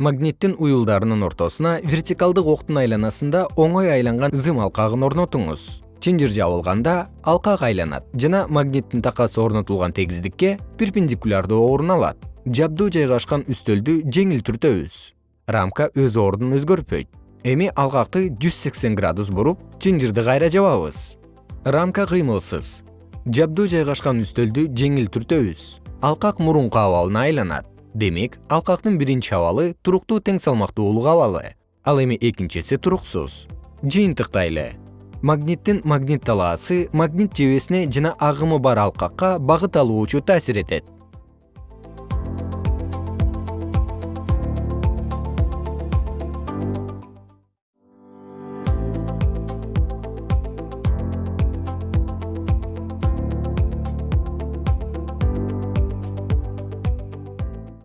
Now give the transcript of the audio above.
магниттин уюлдарынын ортосуна вертикалдык октун айланасында оңой айланган зым алкагын орнотуңуз. Чынжыр жабылганда алкак айланат жана магниттин такасы орнотулган тегиздикке перпендикулярдуу орун алат. Жабдуу жайгашкан үстөлдү жеңил түртөбүз рамка өз ордун өзгөртпөйт эми алкакты жүз сексен градус буруп чынжырды кайра жабабыз. Рамка кыймылсыз. Жабдуу жайгашкан үстөлдү жеңил түртөбүз алкак мурунку абалына айланат демек алкактын биринчи абалы туруктуу тең салмактуулук абалы ал эми экинчиси туруксуз жыйынтыктайлы магниттин магнит талаасы магнит жебесине жана агымы бар алкакка багыт алуучу таасир этет